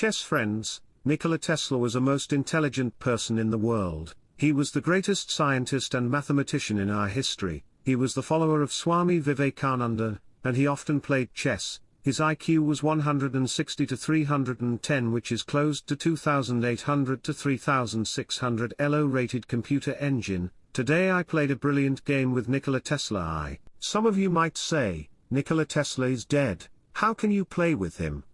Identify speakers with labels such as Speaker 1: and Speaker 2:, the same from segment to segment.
Speaker 1: chess friends, Nikola Tesla was a most intelligent person in the world. He was the greatest scientist and mathematician in our history, he was the follower of Swami Vivekananda, and he often played chess. His IQ was 160 to 310 which is close to 2800 to 3600 ELO rated computer engine. Today I played a brilliant game with Nikola Tesla I. Some of you might say, Nikola Tesla is dead, how can you play with him?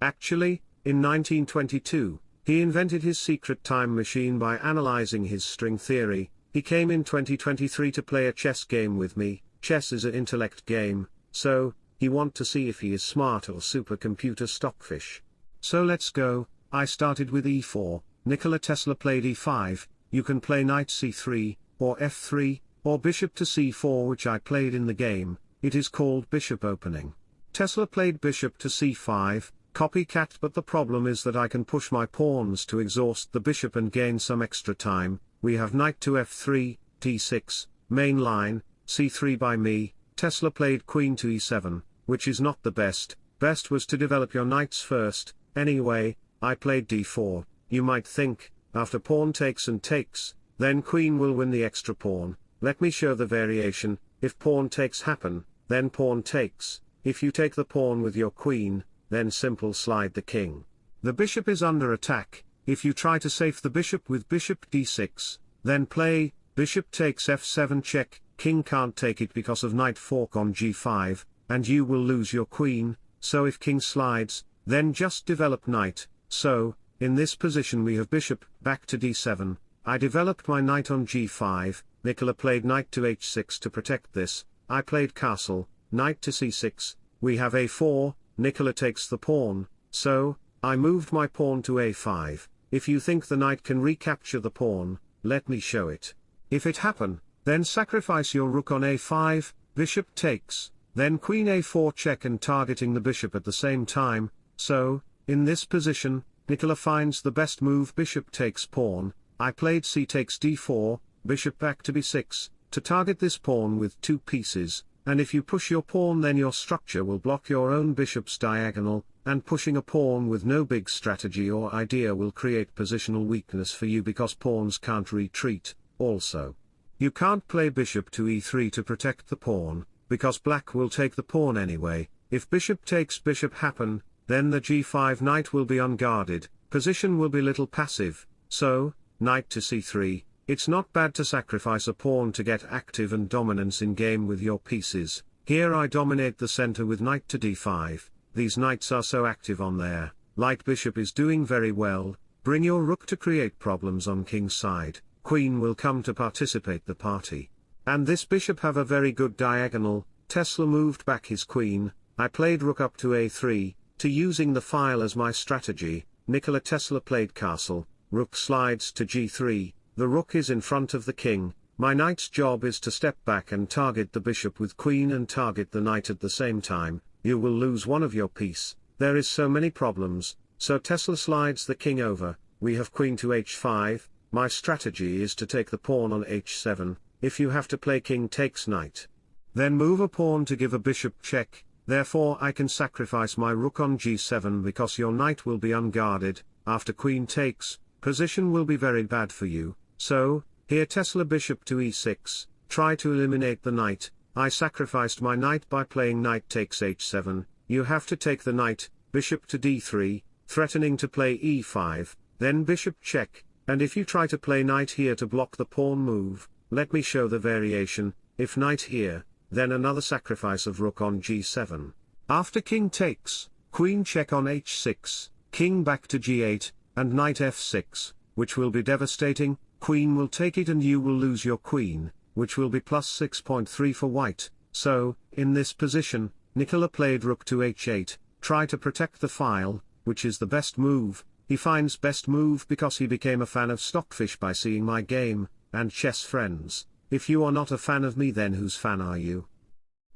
Speaker 1: Actually, in 1922, he invented his secret time machine by analyzing his string theory, he came in 2023 to play a chess game with me, chess is an intellect game, so, he want to see if he is smart or supercomputer stockfish. So let's go, I started with e4, Nikola Tesla played e5, you can play knight c3, or f3, or bishop to c4 which I played in the game, it is called bishop opening. Tesla played bishop to c5, copycat but the problem is that I can push my pawns to exhaust the bishop and gain some extra time, we have knight to f3, d6, main line, c3 by me, Tesla played queen to e7, which is not the best, best was to develop your knights first, anyway, I played d4, you might think, after pawn takes and takes, then queen will win the extra pawn, let me show the variation, if pawn takes happen, then pawn takes, if you take the pawn with your queen, then simple slide the king. The bishop is under attack, if you try to save the bishop with bishop d6, then play, bishop takes f7 check, king can't take it because of knight fork on g5, and you will lose your queen, so if king slides, then just develop knight, so, in this position we have bishop, back to d7, I developed my knight on g5, Nikola played knight to h6 to protect this, I played castle, knight to c6, we have a4, Nikola takes the pawn, so, I moved my pawn to a5, if you think the knight can recapture the pawn, let me show it. If it happen, then sacrifice your rook on a5, bishop takes, then queen a4 check and targeting the bishop at the same time, so, in this position, Nikola finds the best move bishop takes pawn, I played c takes d4, bishop back to b6, to target this pawn with two pieces, and if you push your pawn then your structure will block your own bishop's diagonal, and pushing a pawn with no big strategy or idea will create positional weakness for you because pawns can't retreat, also. You can't play bishop to e3 to protect the pawn, because black will take the pawn anyway, if bishop takes bishop happen, then the g5 knight will be unguarded, position will be little passive, so, knight to c3, it's not bad to sacrifice a pawn to get active and dominance in game with your pieces, here I dominate the center with knight to d5, these knights are so active on there, light bishop is doing very well, bring your rook to create problems on king's side, queen will come to participate the party. And this bishop have a very good diagonal, Tesla moved back his queen, I played rook up to a3, to using the file as my strategy, Nikola Tesla played castle, rook slides to g3, the rook is in front of the king, my knight's job is to step back and target the bishop with queen and target the knight at the same time, you will lose one of your piece, there is so many problems, so Tesla slides the king over, we have queen to h5, my strategy is to take the pawn on h7, if you have to play king takes knight. Then move a pawn to give a bishop check, therefore I can sacrifice my rook on g7 because your knight will be unguarded, after queen takes, position will be very bad for you, so, here Tesla bishop to e6, try to eliminate the knight, I sacrificed my knight by playing knight takes h7, you have to take the knight, bishop to d3, threatening to play e5, then bishop check, and if you try to play knight here to block the pawn move, let me show the variation, if knight here, then another sacrifice of rook on g7. After king takes, queen check on h6, king back to g8, and knight f6, which will be devastating, queen will take it and you will lose your queen, which will be plus 6.3 for white, so, in this position, Nikola played rook to h8, try to protect the file, which is the best move, he finds best move because he became a fan of Stockfish by seeing my game, and chess friends, if you are not a fan of me then whose fan are you?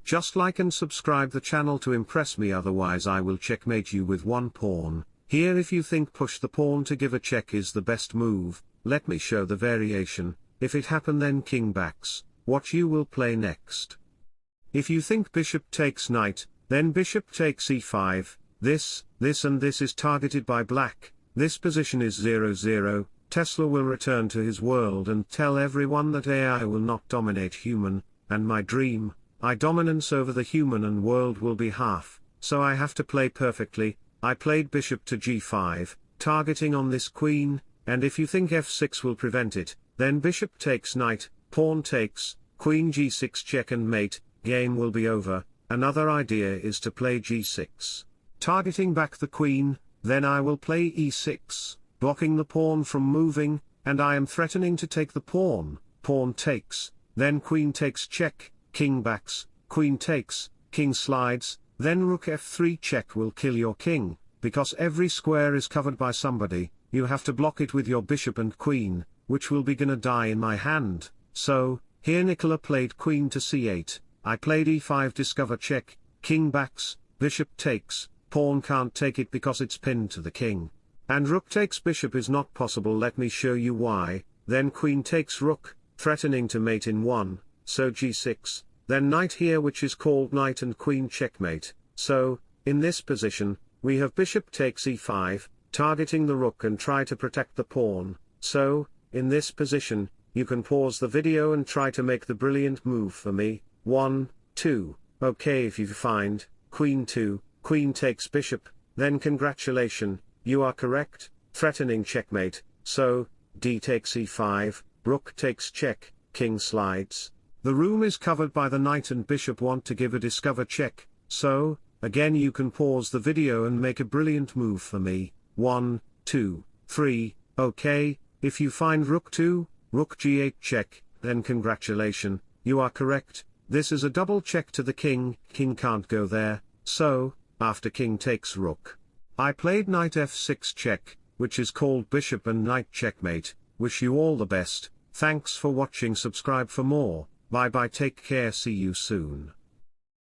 Speaker 1: Just like and subscribe the channel to impress me otherwise I will checkmate you with one pawn, here if you think push the pawn to give a check is the best move, let me show the variation, if it happen then king backs, what you will play next. If you think bishop takes knight, then bishop takes e5, This, this and this is targeted by black, this position is 0 0, Tesla will return to his world and tell everyone that AI will not dominate human, and my dream, I dominance over the human and world will be half, so I have to play perfectly, I played bishop to g5, targeting on this queen, and if you think f6 will prevent it, then bishop takes knight, pawn takes, queen g6 check and mate, game will be over, another idea is to play g6. Targeting back the queen, then I will play e6, blocking the pawn from moving, and I am threatening to take the pawn, pawn takes, then queen takes check, king backs, queen takes, king slides, then rook f3 check will kill your king, because every square is covered by somebody, you have to block it with your bishop and queen, which will be gonna die in my hand, so, here Nikola played queen to c8, I played e5 discover check, king backs, bishop takes, pawn can't take it because it's pinned to the king. And rook takes bishop is not possible let me show you why, then queen takes rook, threatening to mate in 1, so g6, then knight here which is called knight and queen checkmate, so, in this position, we have bishop takes e5, targeting the rook and try to protect the pawn, so, in this position, you can pause the video and try to make the brilliant move for me, 1, 2, okay if you find, queen 2, queen takes bishop, then congratulation, you are correct, threatening checkmate, so, d takes e5, rook takes check, king slides. The rook is covered by the knight and bishop want to give a discover check, so, again you can pause the video and make a brilliant move for me, 1, 2, 3, okay, if you find rook 2, rook g8 check, then congratulation, you are correct, this is a double check to the king, king can't go there, so, after king takes rook. I played knight f6 check, which is called bishop and knight checkmate, wish you all the best, thanks for watching. Subscribe for more, bye bye. Take care. See you soon.